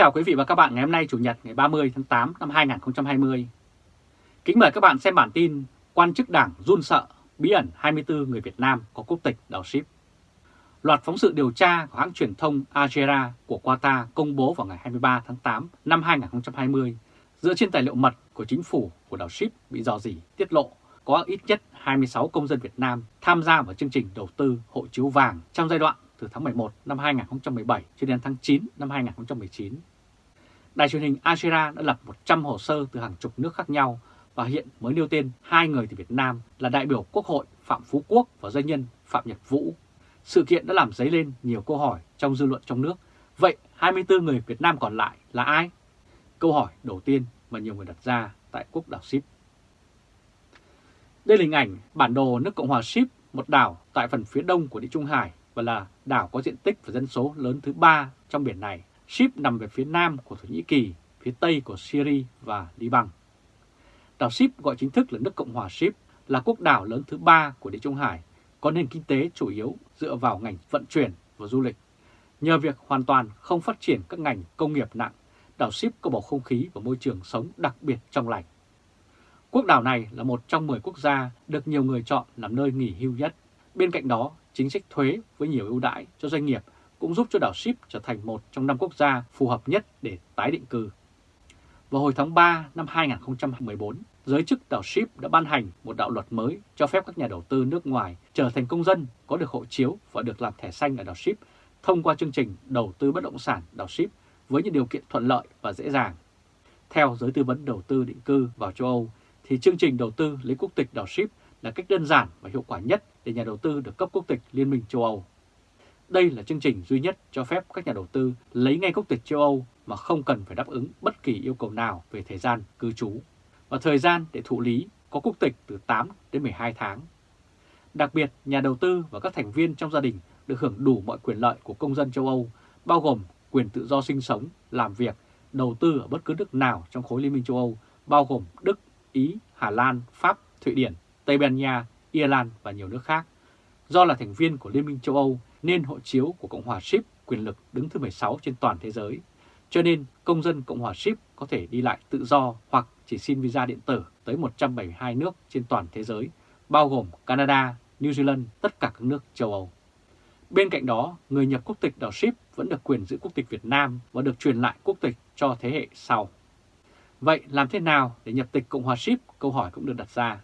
chào quý vị và các bạn ngày hôm nay Chủ nhật ngày 30 tháng 8 năm 2020. Kính mời các bạn xem bản tin Quan chức đảng run sợ, bí ẩn 24 người Việt Nam có quốc tịch đào ship. Loạt phóng sự điều tra của hãng truyền thông Aljazeera của Qatar công bố vào ngày 23 tháng 8 năm 2020 dựa trên tài liệu mật của chính phủ của đảo ship bị dò dỉ tiết lộ có ít nhất 26 công dân Việt Nam tham gia vào chương trình đầu tư hộ chiếu vàng trong giai đoạn từ tháng 11 năm 2017 cho đến tháng 9 năm 2019. Đài truyền hình Aljazeera đã lập 100 hồ sơ từ hàng chục nước khác nhau và hiện mới nêu tên hai người từ Việt Nam là đại biểu Quốc hội Phạm Phú Quốc và doanh nhân Phạm Nhật Vũ. Sự kiện đã làm dấy lên nhiều câu hỏi trong dư luận trong nước. Vậy 24 người Việt Nam còn lại là ai? Câu hỏi đầu tiên mà nhiều người đặt ra tại quốc đảo Ship. Đây là hình ảnh bản đồ nước Cộng hòa Ship, một đảo tại phần phía đông của Địa Trung Hải và là đảo có diện tích và dân số lớn thứ ba trong biển này. Ship nằm về phía nam của Thổ Nhĩ Kỳ, phía tây của Syria và Liban. Đảo Ship gọi chính thức là nước Cộng hòa Ship, là quốc đảo lớn thứ ba của Địa Trung Hải, có nền kinh tế chủ yếu dựa vào ngành vận chuyển và du lịch. Nhờ việc hoàn toàn không phát triển các ngành công nghiệp nặng, đảo Ship có bầu không khí và môi trường sống đặc biệt trong lành. Quốc đảo này là một trong 10 quốc gia được nhiều người chọn làm nơi nghỉ hưu nhất. Bên cạnh đó, chính sách thuế với nhiều ưu đãi cho doanh nghiệp cũng giúp cho đảo Ship trở thành một trong năm quốc gia phù hợp nhất để tái định cư. Vào hồi tháng 3 năm 2014, giới chức đảo Ship đã ban hành một đạo luật mới cho phép các nhà đầu tư nước ngoài trở thành công dân có được hộ chiếu và được làm thẻ xanh ở đảo Ship thông qua chương trình đầu tư bất động sản đảo Ship với những điều kiện thuận lợi và dễ dàng. Theo giới tư vấn đầu tư định cư vào châu Âu, thì chương trình đầu tư lấy quốc tịch đảo Ship là cách đơn giản và hiệu quả nhất để nhà đầu tư được cấp quốc tịch Liên minh châu Âu. Đây là chương trình duy nhất cho phép các nhà đầu tư lấy ngay quốc tịch châu Âu mà không cần phải đáp ứng bất kỳ yêu cầu nào về thời gian cư trú và thời gian để thụ lý có quốc tịch từ 8 đến 12 tháng. Đặc biệt, nhà đầu tư và các thành viên trong gia đình được hưởng đủ mọi quyền lợi của công dân châu Âu, bao gồm quyền tự do sinh sống, làm việc, đầu tư ở bất cứ nước nào trong khối Liên minh châu Âu, bao gồm Đức, Ý, Hà Lan, Pháp, Thụy Điển, Tây Ban Nha, Ireland và nhiều nước khác. Do là thành viên của Liên minh châu Âu nên hộ chiếu của Cộng hòa Ship quyền lực đứng thứ 16 trên toàn thế giới. Cho nên công dân Cộng hòa Ship có thể đi lại tự do hoặc chỉ xin visa điện tử tới 172 nước trên toàn thế giới, bao gồm Canada, New Zealand, tất cả các nước châu Âu. Bên cạnh đó, người nhập quốc tịch đảo Ship vẫn được quyền giữ quốc tịch Việt Nam và được truyền lại quốc tịch cho thế hệ sau. Vậy làm thế nào để nhập tịch Cộng hòa Ship? Câu hỏi cũng được đặt ra.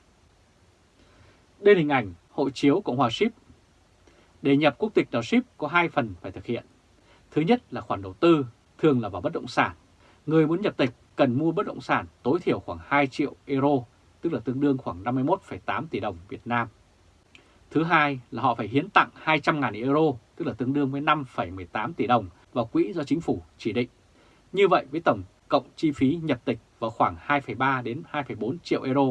Đây là hình ảnh hộ chiếu Cộng hòa Ship. Để nhập quốc tịch đảo Ship có hai phần phải thực hiện. Thứ nhất là khoản đầu tư, thường là vào bất động sản. Người muốn nhập tịch cần mua bất động sản tối thiểu khoảng 2 triệu euro, tức là tương đương khoảng 51,8 tỷ đồng Việt Nam. Thứ hai là họ phải hiến tặng 200.000 euro, tức là tương đương với 5,18 tỷ đồng vào quỹ do chính phủ chỉ định. Như vậy với tổng cộng chi phí nhập tịch vào khoảng 2,3 đến 2,4 triệu euro,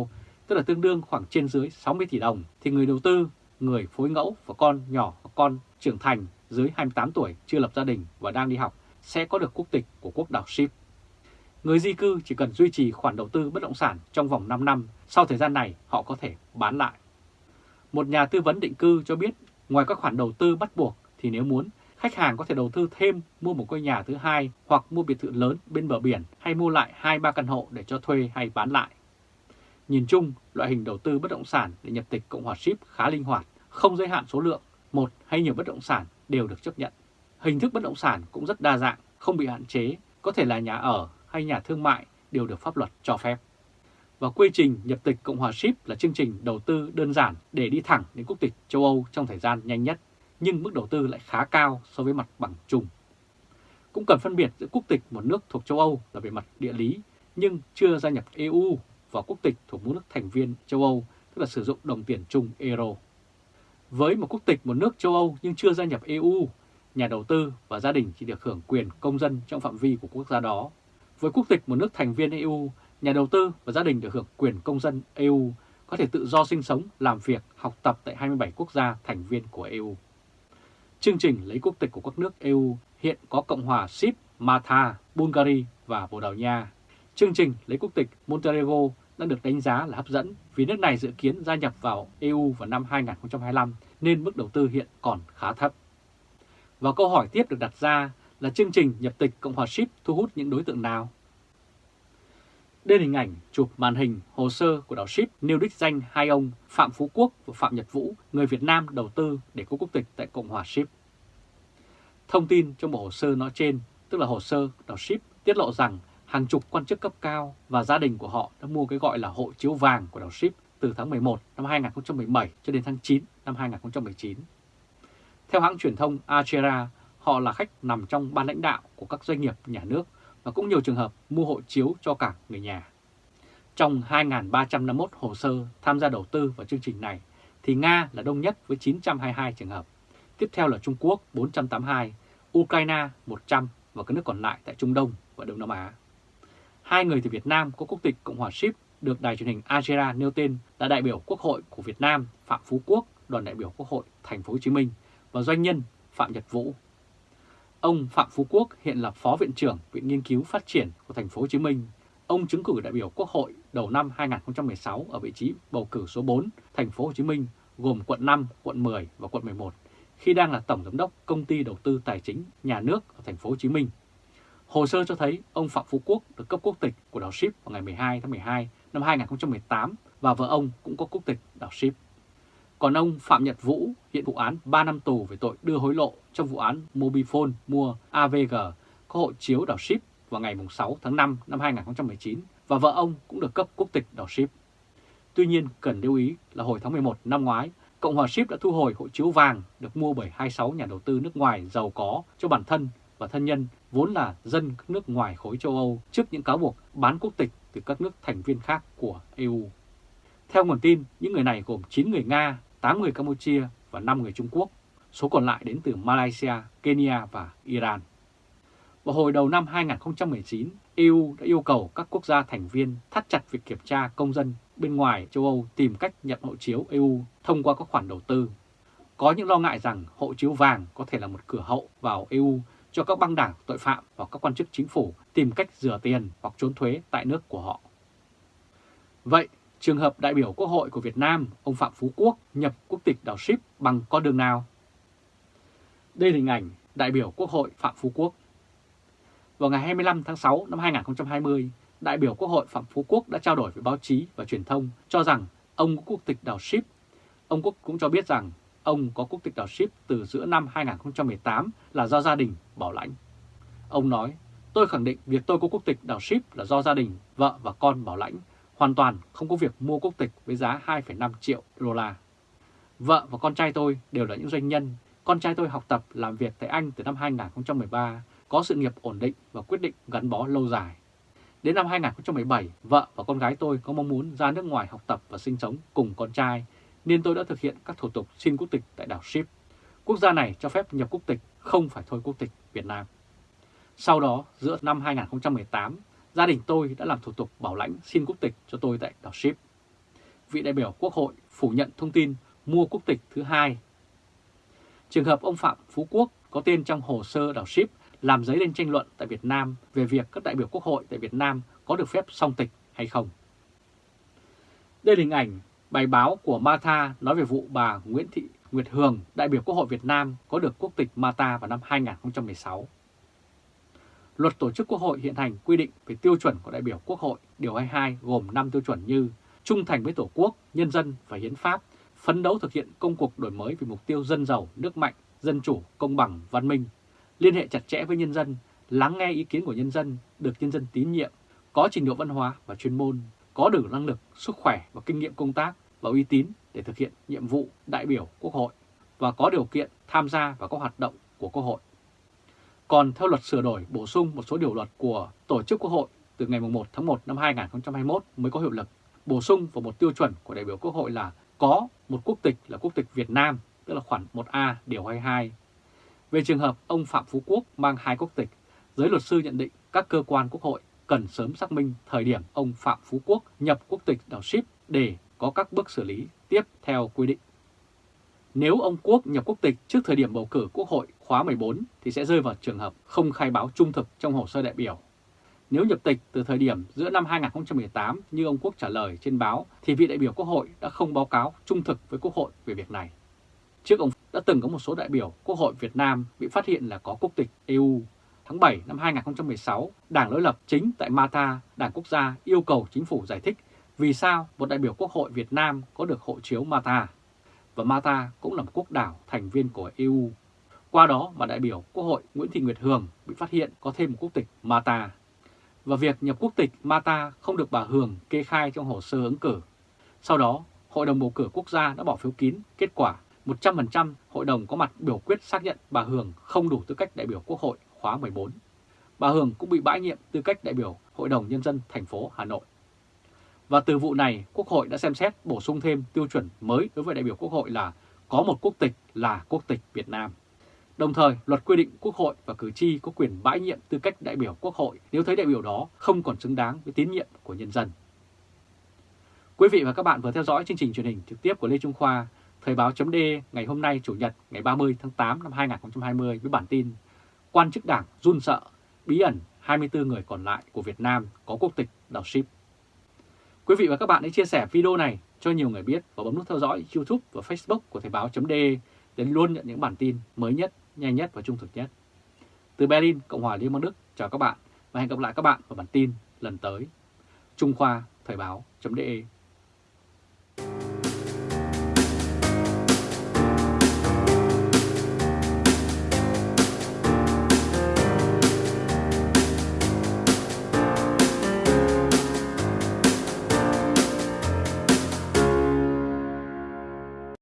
tức là tương đương khoảng trên dưới 60 tỷ đồng, thì người đầu tư, người phối ngẫu và con nhỏ và con trưởng thành dưới 28 tuổi chưa lập gia đình và đang đi học sẽ có được quốc tịch của quốc đảo Ship. Người di cư chỉ cần duy trì khoản đầu tư bất động sản trong vòng 5 năm, sau thời gian này họ có thể bán lại. Một nhà tư vấn định cư cho biết, ngoài các khoản đầu tư bắt buộc thì nếu muốn, khách hàng có thể đầu tư thêm mua một ngôi nhà thứ hai hoặc mua biệt thự lớn bên bờ biển hay mua lại 2-3 căn hộ để cho thuê hay bán lại. Nhìn chung, loại hình đầu tư bất động sản để nhập tịch Cộng hòa Ship khá linh hoạt, không giới hạn số lượng, một hay nhiều bất động sản đều được chấp nhận. Hình thức bất động sản cũng rất đa dạng, không bị hạn chế, có thể là nhà ở hay nhà thương mại đều được pháp luật cho phép. Và quy trình nhập tịch Cộng hòa Ship là chương trình đầu tư đơn giản để đi thẳng đến quốc tịch châu Âu trong thời gian nhanh nhất, nhưng mức đầu tư lại khá cao so với mặt bằng chung. Cũng cần phân biệt giữa quốc tịch một nước thuộc châu Âu là về mặt địa lý, nhưng chưa gia nhập EU và quốc tịch thuộc một nước thành viên châu Âu, tức là sử dụng đồng tiền chung euro. Với một quốc tịch một nước châu Âu nhưng chưa gia nhập EU, nhà đầu tư và gia đình chỉ được hưởng quyền công dân trong phạm vi của quốc gia đó. Với quốc tịch một nước thành viên EU, nhà đầu tư và gia đình được hưởng quyền công dân EU có thể tự do sinh sống, làm việc, học tập tại 27 quốc gia thành viên của EU. Chương trình lấy quốc tịch của các nước EU hiện có Cộng hòa Sip, Malta, Bulgaria và Bồ Đào Nha. Chương trình lấy quốc tịch Montenegro đang được đánh giá là hấp dẫn vì nước này dự kiến gia nhập vào EU vào năm 2025 nên mức đầu tư hiện còn khá thấp. Và câu hỏi tiếp được đặt ra là chương trình nhập tịch Cộng hòa Ship thu hút những đối tượng nào? Đây là hình ảnh chụp màn hình hồ sơ của đảo Ship nêu đích danh hai ông Phạm Phú Quốc và Phạm Nhật Vũ, người Việt Nam đầu tư để có quốc tịch tại Cộng hòa Ship. Thông tin trong bộ hồ sơ nói trên, tức là hồ sơ đảo Ship, tiết lộ rằng hàng chục quan chức cấp cao và gia đình của họ đã mua cái gọi là hộ chiếu vàng của đảo Ship từ tháng 11 năm 2017 cho đến tháng 9 năm 2019. Theo hãng truyền thông Achera, họ là khách nằm trong ban lãnh đạo của các doanh nghiệp nhà nước và cũng nhiều trường hợp mua hộ chiếu cho cả người nhà. Trong 2.351 hồ sơ tham gia đầu tư vào chương trình này, thì Nga là đông nhất với 922 trường hợp. Tiếp theo là Trung Quốc 482, Ukraine 100 và các nước còn lại tại Trung Đông và Đông Nam Á. Hai người từ Việt Nam có quốc tịch Cộng hòa Ship được đài truyền hình Algeria nêu tên là đại biểu Quốc hội của Việt Nam Phạm Phú Quốc, đoàn đại biểu Quốc hội Thành phố Hồ Chí Minh và doanh nhân Phạm Nhật Vũ. Ông Phạm Phú Quốc hiện là Phó Viện trưởng Viện Nghiên cứu Phát triển của Thành phố Hồ Chí Minh. Ông chứng cử đại biểu Quốc hội đầu năm 2016 ở vị trí bầu cử số 4 Thành phố Hồ Chí Minh gồm quận 5, quận 10 và quận 11 khi đang là tổng giám đốc công ty đầu tư tài chính nhà nước ở Thành phố Hồ Chí Minh. Hồ sơ cho thấy ông Phạm Phú Quốc được cấp quốc tịch của đảo Ship vào ngày 12 tháng 12 năm 2018 và vợ ông cũng có quốc tịch đảo Ship. Còn ông Phạm Nhật Vũ hiện vụ án 3 năm tù về tội đưa hối lộ trong vụ án Mobifone mua AVG có hộ chiếu đảo Ship vào ngày 6 tháng 5 năm 2019 và vợ ông cũng được cấp quốc tịch đảo Ship. Tuy nhiên cần lưu ý là hồi tháng 11 năm ngoái, Cộng hòa Ship đã thu hồi hộ chiếu vàng được mua bởi 26 nhà đầu tư nước ngoài giàu có cho bản thân và thân nhân vốn là dân các nước ngoài khối châu Âu trước những cáo buộc bán quốc tịch từ các nước thành viên khác của EU. Theo nguồn tin, những người này gồm 9 người Nga, 8 người Campuchia và 5 người Trung Quốc, số còn lại đến từ Malaysia, Kenya và Iran. Vào hồi đầu năm 2019, EU đã yêu cầu các quốc gia thành viên thắt chặt việc kiểm tra công dân bên ngoài châu Âu tìm cách nhận hộ chiếu EU thông qua các khoản đầu tư. Có những lo ngại rằng hộ chiếu vàng có thể là một cửa hậu vào EU cho các băng đảng tội phạm và các quan chức chính phủ tìm cách rửa tiền hoặc trốn thuế tại nước của họ. Vậy, trường hợp đại biểu Quốc hội của Việt Nam, ông Phạm Phú Quốc nhập quốc tịch đảo Ship bằng con đường nào? Đây là hình ảnh đại biểu Quốc hội Phạm Phú Quốc. Vào ngày 25 tháng 6 năm 2020, đại biểu Quốc hội Phạm Phú Quốc đã trao đổi với báo chí và truyền thông cho rằng ông có quốc tịch đảo Ship. Ông Quốc cũng cho biết rằng ông có quốc tịch đảo Ship từ giữa năm 2018 là do gia đình bảo lãnh. Ông nói, tôi khẳng định việc tôi có quốc tịch đảo Ship là do gia đình, vợ và con bảo lãnh, hoàn toàn không có việc mua quốc tịch với giá 2,5 triệu đô la. Vợ và con trai tôi đều là những doanh nhân. Con trai tôi học tập làm việc tại Anh từ năm 2013, có sự nghiệp ổn định và quyết định gắn bó lâu dài. Đến năm 2017, vợ và con gái tôi có mong muốn ra nước ngoài học tập và sinh sống cùng con trai, nên tôi đã thực hiện các thủ tục xin quốc tịch tại đảo Ship. Quốc gia này cho phép nhập quốc tịch, không phải thôi quốc tịch Việt Nam. Sau đó, giữa năm 2018, gia đình tôi đã làm thủ tục bảo lãnh xin quốc tịch cho tôi tại đảo Ship. Vị đại biểu Quốc hội phủ nhận thông tin mua quốc tịch thứ hai. Trường hợp ông Phạm Phú Quốc có tên trong hồ sơ đảo Ship làm dấy lên tranh luận tại Việt Nam về việc các đại biểu Quốc hội tại Việt Nam có được phép song tịch hay không. Đây là hình ảnh bài báo của Mata nói về vụ bà Nguyễn Thị Nguyệt Hường, đại biểu Quốc hội Việt Nam có được quốc tịch Mata vào năm 2016. Luật Tổ chức Quốc hội hiện hành quy định về tiêu chuẩn của đại biểu Quốc hội, điều 22 gồm 5 tiêu chuẩn như trung thành với Tổ quốc, nhân dân và hiến pháp, phấn đấu thực hiện công cuộc đổi mới vì mục tiêu dân giàu, nước mạnh, dân chủ, công bằng, văn minh, liên hệ chặt chẽ với nhân dân, lắng nghe ý kiến của nhân dân, được nhân dân tín nhiệm, có trình độ văn hóa và chuyên môn, có đủ năng lực, sức khỏe và kinh nghiệm công tác và uy tín để thực hiện nhiệm vụ đại biểu Quốc hội và có điều kiện tham gia vào các hoạt động của Quốc hội. Còn theo luật sửa đổi bổ sung một số điều luật của Tổ chức Quốc hội từ ngày 1 tháng 1 năm 2021 mới có hiệu lực, bổ sung vào một tiêu chuẩn của đại biểu Quốc hội là có một quốc tịch là quốc tịch Việt Nam, tức là khoản 1A điều 22. Về trường hợp ông Phạm Phú Quốc mang hai quốc tịch, giới luật sư nhận định các cơ quan Quốc hội cần sớm xác minh thời điểm ông Phạm Phú Quốc nhập quốc tịch đảo ship để có các bước xử lý tiếp theo quy định. Nếu ông Quốc nhập quốc tịch trước thời điểm bầu cử Quốc hội khóa 14 thì sẽ rơi vào trường hợp không khai báo trung thực trong hồ sơ đại biểu. Nếu nhập tịch từ thời điểm giữa năm 2018 như ông Quốc trả lời trên báo thì vị đại biểu Quốc hội đã không báo cáo trung thực với Quốc hội về việc này. Trước ông đã từng có một số đại biểu Quốc hội Việt Nam bị phát hiện là có quốc tịch EU tháng 7 năm 2016, Đảng đối lập chính tại mata Đảng Quốc gia yêu cầu chính phủ giải thích vì sao một đại biểu Quốc hội Việt Nam có được hộ chiếu mata Và mata cũng là một quốc đảo thành viên của EU. Qua đó mà đại biểu Quốc hội Nguyễn Thị Nguyệt Hường bị phát hiện có thêm một quốc tịch mata Và việc nhập quốc tịch mata không được bà Hường kê khai trong hồ sơ ứng cử. Sau đó, Hội đồng bầu cử quốc gia đã bỏ phiếu kín kết quả 100% hội đồng có mặt biểu quyết xác nhận bà Hường không đủ tư cách đại biểu Quốc hội khóa 14. Bà Hường cũng bị bãi nhiệm tư cách đại biểu Hội đồng Nhân dân thành phố Hà Nội. Và từ vụ này, Quốc hội đã xem xét bổ sung thêm tiêu chuẩn mới đối với đại biểu Quốc hội là có một quốc tịch là quốc tịch Việt Nam. Đồng thời, luật quy định Quốc hội và cử tri có quyền bãi nhiệm tư cách đại biểu Quốc hội nếu thấy đại biểu đó không còn xứng đáng với tín nhiệm của nhân dân. Quý vị và các bạn vừa theo dõi chương trình truyền hình trực tiếp của Lê Trung Khoa, Thời báo chấm ngày hôm nay Chủ nhật ngày 30 tháng 8 năm 2020 với bản tin Quan chức đảng run sợ, bí ẩn 24 người còn lại của Việt Nam có quốc tịch đảo ship. Quý vị và các bạn hãy chia sẻ video này cho nhiều người biết và bấm nút theo dõi YouTube và Facebook của Thời báo.de để luôn nhận những bản tin mới nhất, nhanh nhất và trung thực nhất. Từ Berlin, Cộng hòa Liên bang Đức, chào các bạn và hẹn gặp lại các bạn vào bản tin lần tới. Trung Khoa Thời báo.de